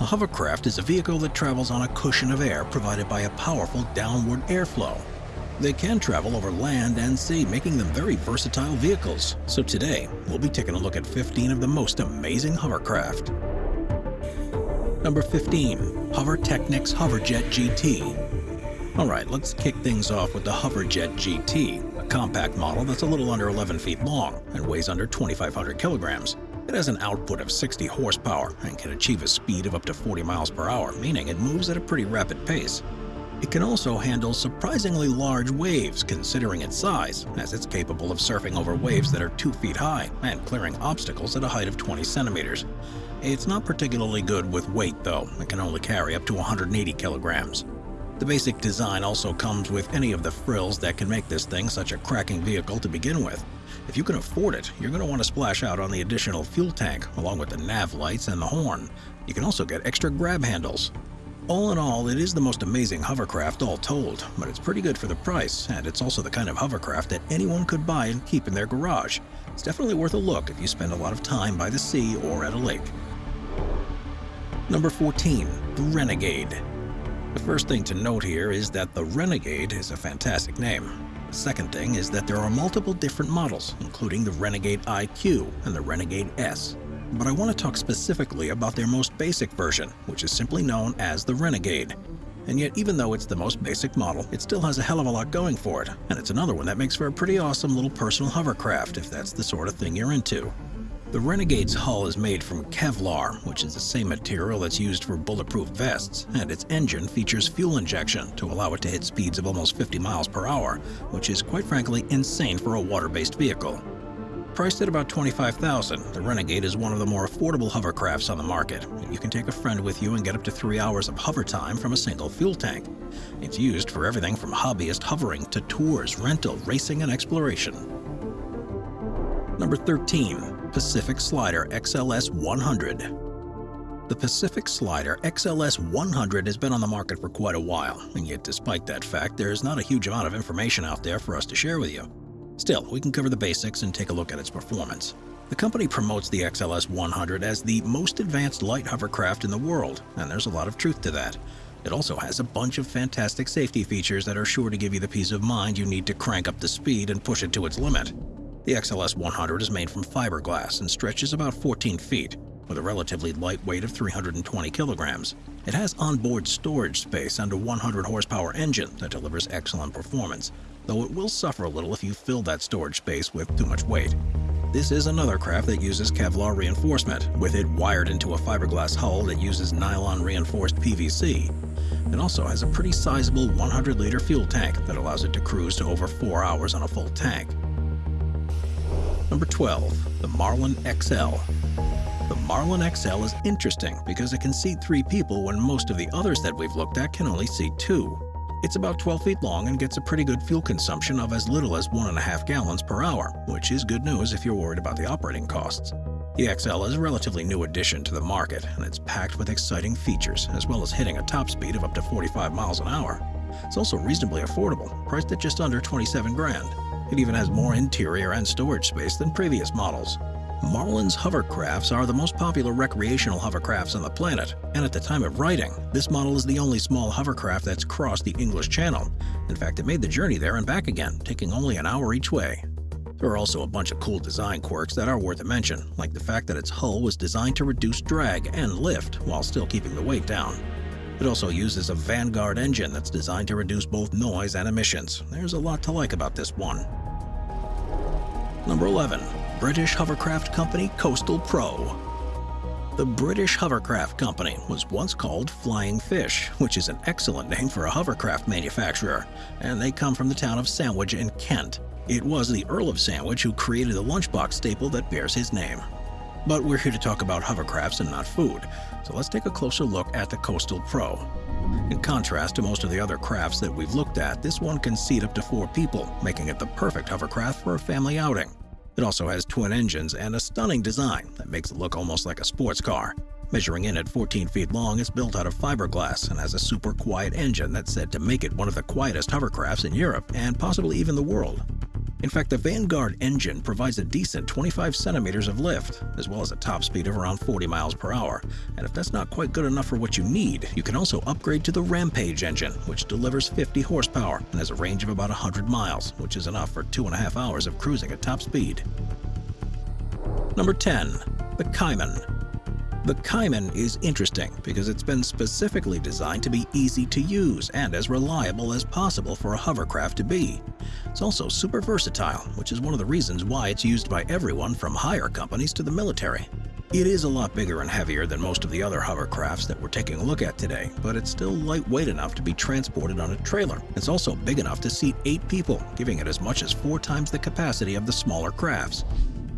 A hovercraft is a vehicle that travels on a cushion of air provided by a powerful downward airflow. They can travel over land and sea, making them very versatile vehicles. So today, we'll be taking a look at 15 of the most amazing hovercraft. Number 15. Hover Technics Hoverjet GT. Alright, let's kick things off with the Hoverjet GT, a compact model that's a little under 11 feet long and weighs under 2,500 kilograms. It has an output of 60 horsepower and can achieve a speed of up to 40 miles per hour, meaning it moves at a pretty rapid pace. It can also handle surprisingly large waves considering its size, as it's capable of surfing over waves that are 2 feet high and clearing obstacles at a height of 20 centimeters. It's not particularly good with weight though, it can only carry up to 180 kilograms. The basic design also comes with any of the frills that can make this thing such a cracking vehicle to begin with. If you can afford it, you're going to want to splash out on the additional fuel tank, along with the nav lights and the horn. You can also get extra grab handles. All in all, it is the most amazing hovercraft all told, but it's pretty good for the price, and it's also the kind of hovercraft that anyone could buy and keep in their garage. It's definitely worth a look if you spend a lot of time by the sea or at a lake. Number 14. The Renegade The first thing to note here is that the Renegade is a fantastic name. The second thing is that there are multiple different models, including the Renegade IQ and the Renegade S but I want to talk specifically about their most basic version, which is simply known as the Renegade. And yet, even though it's the most basic model, it still has a hell of a lot going for it, and it's another one that makes for a pretty awesome little personal hovercraft if that's the sort of thing you're into. The Renegade's hull is made from Kevlar, which is the same material that's used for bulletproof vests, and its engine features fuel injection to allow it to hit speeds of almost 50 miles per hour, which is quite frankly insane for a water-based vehicle. Priced at about 25,000, the Renegade is one of the more affordable hovercrafts on the market. You can take a friend with you and get up to three hours of hover time from a single fuel tank. It's used for everything from hobbyist hovering to tours, rental, racing, and exploration. Number 13. Pacific Slider XLS 100 The Pacific Slider XLS 100 has been on the market for quite a while, and yet despite that fact, there's not a huge amount of information out there for us to share with you. Still, we can cover the basics and take a look at its performance. The company promotes the XLS 100 as the most advanced light hovercraft in the world, and there's a lot of truth to that. It also has a bunch of fantastic safety features that are sure to give you the peace of mind you need to crank up the speed and push it to its limit. The XLS 100 is made from fiberglass and stretches about 14 feet, with a relatively light weight of 320 kilograms. It has onboard storage space and a 100 horsepower engine that delivers excellent performance, though it will suffer a little if you fill that storage space with too much weight. This is another craft that uses Kevlar reinforcement, with it wired into a fiberglass hull that uses nylon reinforced PVC. It also has a pretty sizable 100-liter fuel tank that allows it to cruise to over 4 hours on a full tank. Number 12. The Marlin XL The Marlin XL is interesting because it can seat three people when most of the others that we've looked at can only seat two. It's about 12 feet long and gets a pretty good fuel consumption of as little as 1.5 gallons per hour, which is good news if you're worried about the operating costs. The XL is a relatively new addition to the market, and it's packed with exciting features, as well as hitting a top speed of up to 45 miles an hour. It's also reasonably affordable, priced at just under 27 grand. It even has more interior and storage space than previous models. Marlin's hovercrafts are the most popular recreational hovercrafts on the planet, and at the time of writing, this model is the only small hovercraft that's crossed the English Channel. In fact, it made the journey there and back again, taking only an hour each way. There are also a bunch of cool design quirks that are worth a mention, like the fact that its hull was designed to reduce drag and lift while still keeping the weight down. It also uses a Vanguard engine that's designed to reduce both noise and emissions. There's a lot to like about this one. Number 11. British hovercraft company Coastal Pro. The British Hovercraft Company was once called Flying Fish, which is an excellent name for a hovercraft manufacturer, and they come from the town of Sandwich in Kent. It was the Earl of Sandwich who created the lunchbox staple that bears his name. But we're here to talk about hovercrafts and not food, so let's take a closer look at the Coastal Pro. In contrast to most of the other crafts that we've looked at, this one can seat up to four people, making it the perfect hovercraft for a family outing. It also has twin engines and a stunning design that makes it look almost like a sports car. Measuring in at 14 feet long, it's built out of fiberglass and has a super quiet engine that's said to make it one of the quietest hovercrafts in Europe and possibly even the world. In fact, the Vanguard engine provides a decent 25 centimeters of lift, as well as a top speed of around 40 miles per hour. And if that's not quite good enough for what you need, you can also upgrade to the Rampage engine, which delivers 50 horsepower and has a range of about 100 miles, which is enough for two and a half hours of cruising at top speed. Number 10. The Cayman the Cayman is interesting because it's been specifically designed to be easy to use and as reliable as possible for a hovercraft to be. It's also super versatile, which is one of the reasons why it's used by everyone from hire companies to the military. It is a lot bigger and heavier than most of the other hovercrafts that we're taking a look at today, but it's still lightweight enough to be transported on a trailer. It's also big enough to seat 8 people, giving it as much as 4 times the capacity of the smaller crafts.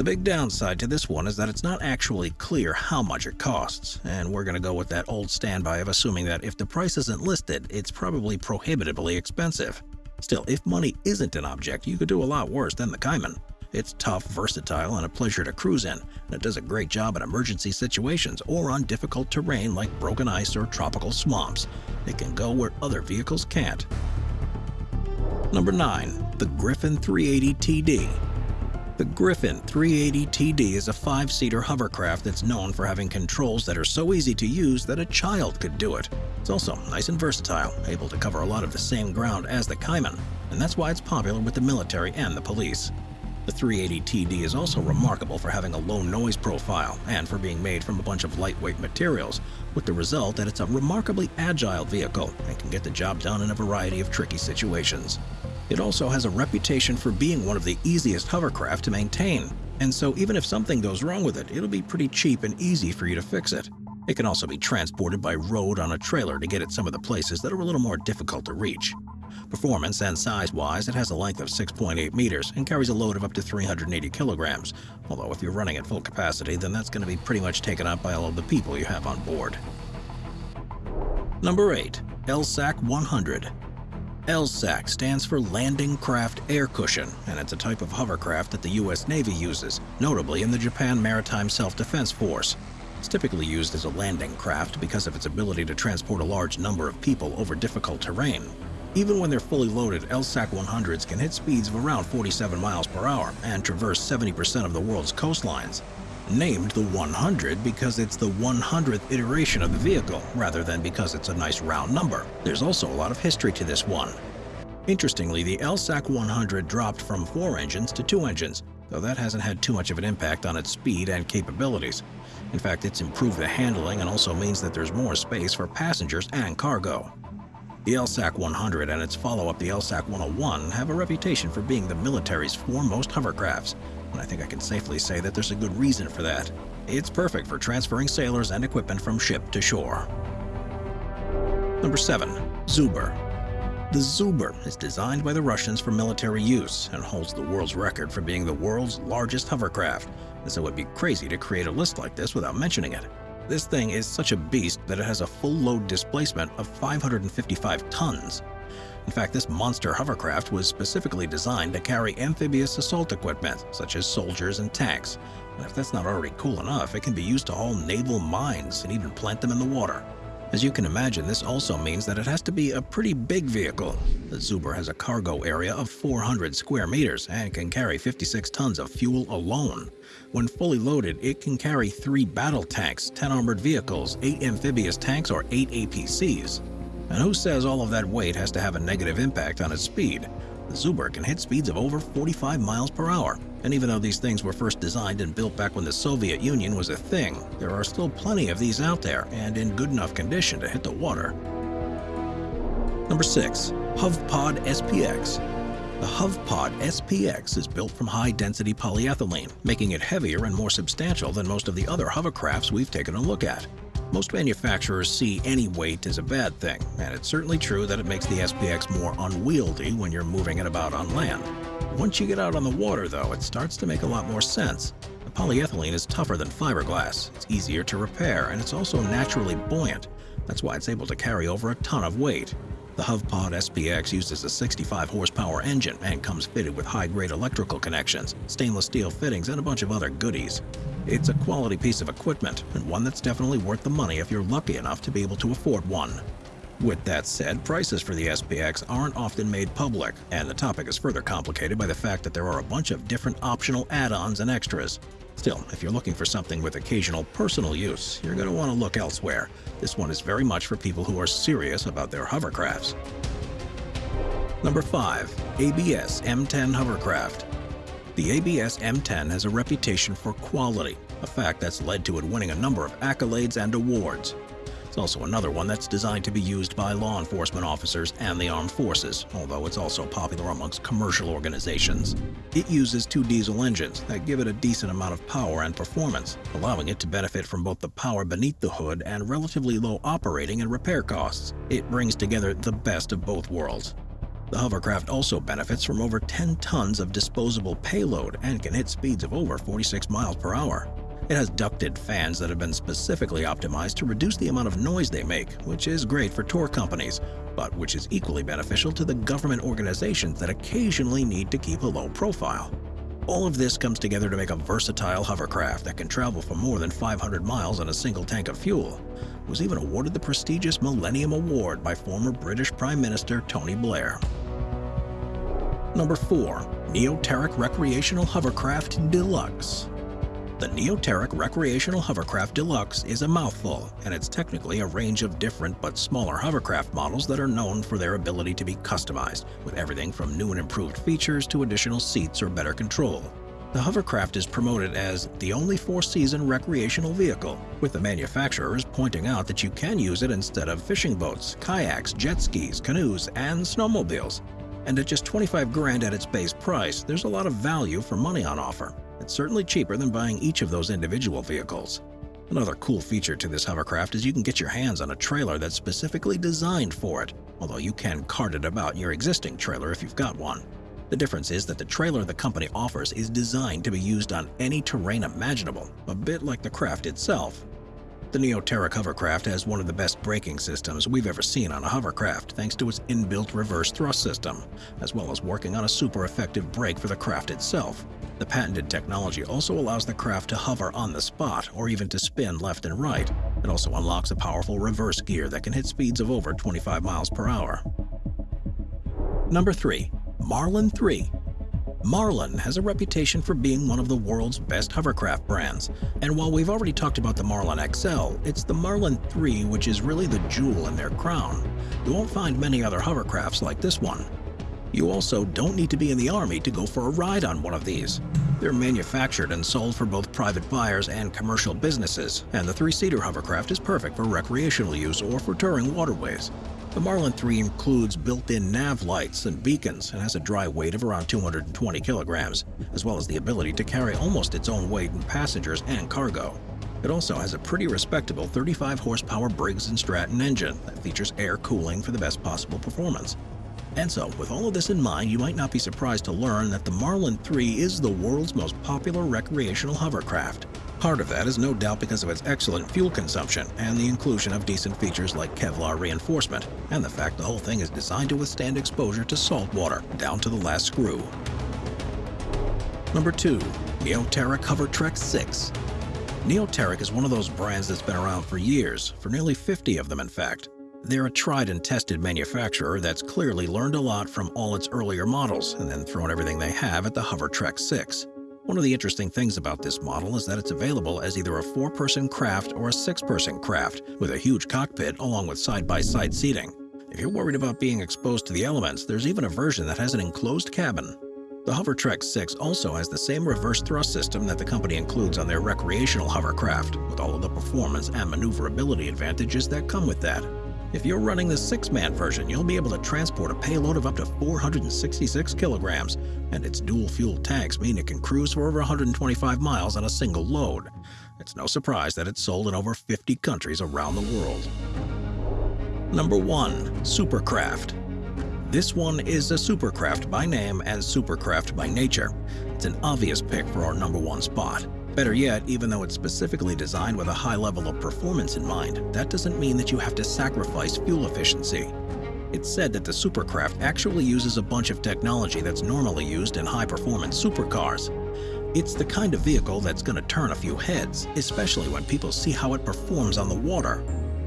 The big downside to this one is that it's not actually clear how much it costs, and we're going to go with that old standby of assuming that if the price isn't listed, it's probably prohibitively expensive. Still, if money isn't an object, you could do a lot worse than the Cayman. It's tough, versatile, and a pleasure to cruise in, and it does a great job in emergency situations or on difficult terrain like broken ice or tropical swamps. It can go where other vehicles can't. Number 9. The Griffon 380 TD the Griffon 380 TD is a five-seater hovercraft that's known for having controls that are so easy to use that a child could do it. It's also nice and versatile, able to cover a lot of the same ground as the Cayman, and that's why it's popular with the military and the police. The 380 TD is also remarkable for having a low noise profile and for being made from a bunch of lightweight materials, with the result that it's a remarkably agile vehicle and can get the job done in a variety of tricky situations. It also has a reputation for being one of the easiest hovercraft to maintain, and so even if something goes wrong with it, it'll be pretty cheap and easy for you to fix it. It can also be transported by road on a trailer to get at some of the places that are a little more difficult to reach. Performance and size-wise, it has a length of 6.8 meters and carries a load of up to 380 kilograms, although if you're running at full capacity, then that's going to be pretty much taken up by all of the people you have on board. Number 8. LSAC 100 LSAC stands for Landing Craft Air Cushion, and it's a type of hovercraft that the U.S. Navy uses, notably in the Japan Maritime Self-Defense Force. It's typically used as a landing craft because of its ability to transport a large number of people over difficult terrain. Even when they're fully loaded, LSAC 100s can hit speeds of around 47 miles per hour and traverse 70% of the world's coastlines named the 100 because it's the 100th iteration of the vehicle, rather than because it's a nice round number. There's also a lot of history to this one. Interestingly, the LSAC 100 dropped from four engines to two engines, though that hasn't had too much of an impact on its speed and capabilities. In fact, it's improved the handling and also means that there's more space for passengers and cargo. The LSAC 100 and its follow-up, the LSAC 101, have a reputation for being the military's foremost hovercrafts, and I think I can safely say that there's a good reason for that. It's perfect for transferring sailors and equipment from ship to shore. Number 7. Zubr The Zubr is designed by the Russians for military use and holds the world's record for being the world's largest hovercraft, and so it would be crazy to create a list like this without mentioning it. This thing is such a beast that it has a full load displacement of 555 tons, in fact, this monster hovercraft was specifically designed to carry amphibious assault equipment, such as soldiers and tanks. And if that's not already cool enough, it can be used to haul naval mines and even plant them in the water. As you can imagine, this also means that it has to be a pretty big vehicle. The Zubr has a cargo area of 400 square meters and can carry 56 tons of fuel alone. When fully loaded, it can carry 3 battle tanks, 10 armored vehicles, 8 amphibious tanks, or 8 APCs. And who says all of that weight has to have a negative impact on its speed? The Zubr can hit speeds of over 45 miles per hour. And even though these things were first designed and built back when the Soviet Union was a thing, there are still plenty of these out there and in good enough condition to hit the water. Number 6. HovPod SPX The HovPod SPX is built from high-density polyethylene, making it heavier and more substantial than most of the other hovercrafts we've taken a look at. Most manufacturers see any weight as a bad thing, and it's certainly true that it makes the SPX more unwieldy when you're moving it about on land. Once you get out on the water, though, it starts to make a lot more sense. The polyethylene is tougher than fiberglass, it's easier to repair, and it's also naturally buoyant. That's why it's able to carry over a ton of weight. The HovPod SPX uses a 65 horsepower engine and comes fitted with high-grade electrical connections, stainless steel fittings, and a bunch of other goodies. It's a quality piece of equipment, and one that's definitely worth the money if you're lucky enough to be able to afford one. With that said, prices for the SPX aren't often made public, and the topic is further complicated by the fact that there are a bunch of different optional add-ons and extras. Still, if you're looking for something with occasional personal use, you're going to want to look elsewhere. This one is very much for people who are serious about their hovercrafts. Number 5. ABS M10 Hovercraft The ABS M10 has a reputation for quality, a fact that's led to it winning a number of accolades and awards. It's also another one that's designed to be used by law enforcement officers and the armed forces, although it's also popular amongst commercial organizations. It uses two diesel engines that give it a decent amount of power and performance, allowing it to benefit from both the power beneath the hood and relatively low operating and repair costs. It brings together the best of both worlds. The hovercraft also benefits from over 10 tons of disposable payload and can hit speeds of over 46 miles per hour. It has ducted fans that have been specifically optimized to reduce the amount of noise they make, which is great for tour companies, but which is equally beneficial to the government organizations that occasionally need to keep a low profile. All of this comes together to make a versatile hovercraft that can travel for more than 500 miles on a single tank of fuel. It was even awarded the prestigious Millennium Award by former British Prime Minister Tony Blair. Number 4. Neoteric Recreational Hovercraft Deluxe the Neoteric Recreational Hovercraft Deluxe is a mouthful, and it's technically a range of different but smaller hovercraft models that are known for their ability to be customized, with everything from new and improved features to additional seats or better control. The hovercraft is promoted as the only four-season recreational vehicle, with the manufacturers pointing out that you can use it instead of fishing boats, kayaks, jet skis, canoes, and snowmobiles. And at just 25 grand at its base price, there's a lot of value for money on offer. It's certainly cheaper than buying each of those individual vehicles. Another cool feature to this hovercraft is you can get your hands on a trailer that's specifically designed for it, although you can cart it about your existing trailer if you've got one. The difference is that the trailer the company offers is designed to be used on any terrain imaginable, a bit like the craft itself. The Neoteric hovercraft has one of the best braking systems we've ever seen on a hovercraft thanks to its inbuilt reverse thrust system, as well as working on a super effective brake for the craft itself. The patented technology also allows the craft to hover on the spot or even to spin left and right. It also unlocks a powerful reverse gear that can hit speeds of over 25 miles per hour. Number 3. Marlin 3 Marlin has a reputation for being one of the world's best hovercraft brands, and while we've already talked about the Marlin XL, it's the Marlin 3 which is really the jewel in their crown. You won't find many other hovercrafts like this one. You also don't need to be in the Army to go for a ride on one of these. They're manufactured and sold for both private buyers and commercial businesses, and the three-seater hovercraft is perfect for recreational use or for touring waterways. The Marlin 3 includes built-in nav lights and beacons and has a dry weight of around 220 kilograms, as well as the ability to carry almost its own weight in passengers and cargo. It also has a pretty respectable 35 horsepower Briggs & Stratton engine that features air cooling for the best possible performance. And so, with all of this in mind, you might not be surprised to learn that the Marlin 3 is the world's most popular recreational hovercraft. Part of that is no doubt because of its excellent fuel consumption and the inclusion of decent features like Kevlar reinforcement, and the fact the whole thing is designed to withstand exposure to salt water, down to the last screw. Number 2. Neoteric Hovertrek 6 Neoteric is one of those brands that's been around for years, for nearly 50 of them in fact. They're a tried and tested manufacturer that's clearly learned a lot from all its earlier models and then thrown everything they have at the Hovertrek 6. One of the interesting things about this model is that it's available as either a four-person craft or a six-person craft, with a huge cockpit along with side-by-side -side seating. If you're worried about being exposed to the elements, there's even a version that has an enclosed cabin. The Hovertrek 6 also has the same reverse thrust system that the company includes on their recreational hovercraft, with all of the performance and maneuverability advantages that come with that. If you're running the six-man version, you'll be able to transport a payload of up to 466 kilograms, and its dual-fuel tanks mean it can cruise for over 125 miles on a single load. It's no surprise that it's sold in over 50 countries around the world. Number 1. Supercraft This one is a supercraft by name and supercraft by nature. It's an obvious pick for our number one spot. Better yet, even though it's specifically designed with a high level of performance in mind, that doesn't mean that you have to sacrifice fuel efficiency. It's said that the Supercraft actually uses a bunch of technology that's normally used in high-performance supercars. It's the kind of vehicle that's going to turn a few heads, especially when people see how it performs on the water.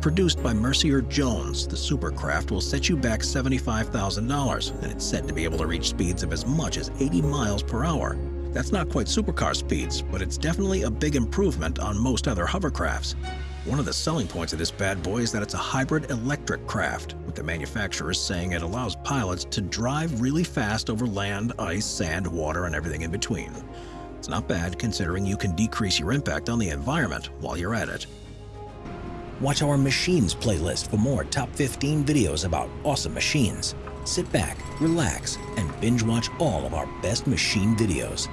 Produced by Mercier Jones, the Supercraft will set you back $75,000 and it's said to be able to reach speeds of as much as 80 miles per hour. That's not quite supercar speeds, but it's definitely a big improvement on most other hovercrafts. One of the selling points of this bad boy is that it's a hybrid electric craft, with the manufacturers saying it allows pilots to drive really fast over land, ice, sand, water, and everything in between. It's not bad considering you can decrease your impact on the environment while you're at it. Watch our Machines playlist for more top 15 videos about awesome machines. Sit back, relax, and binge watch all of our best machine videos.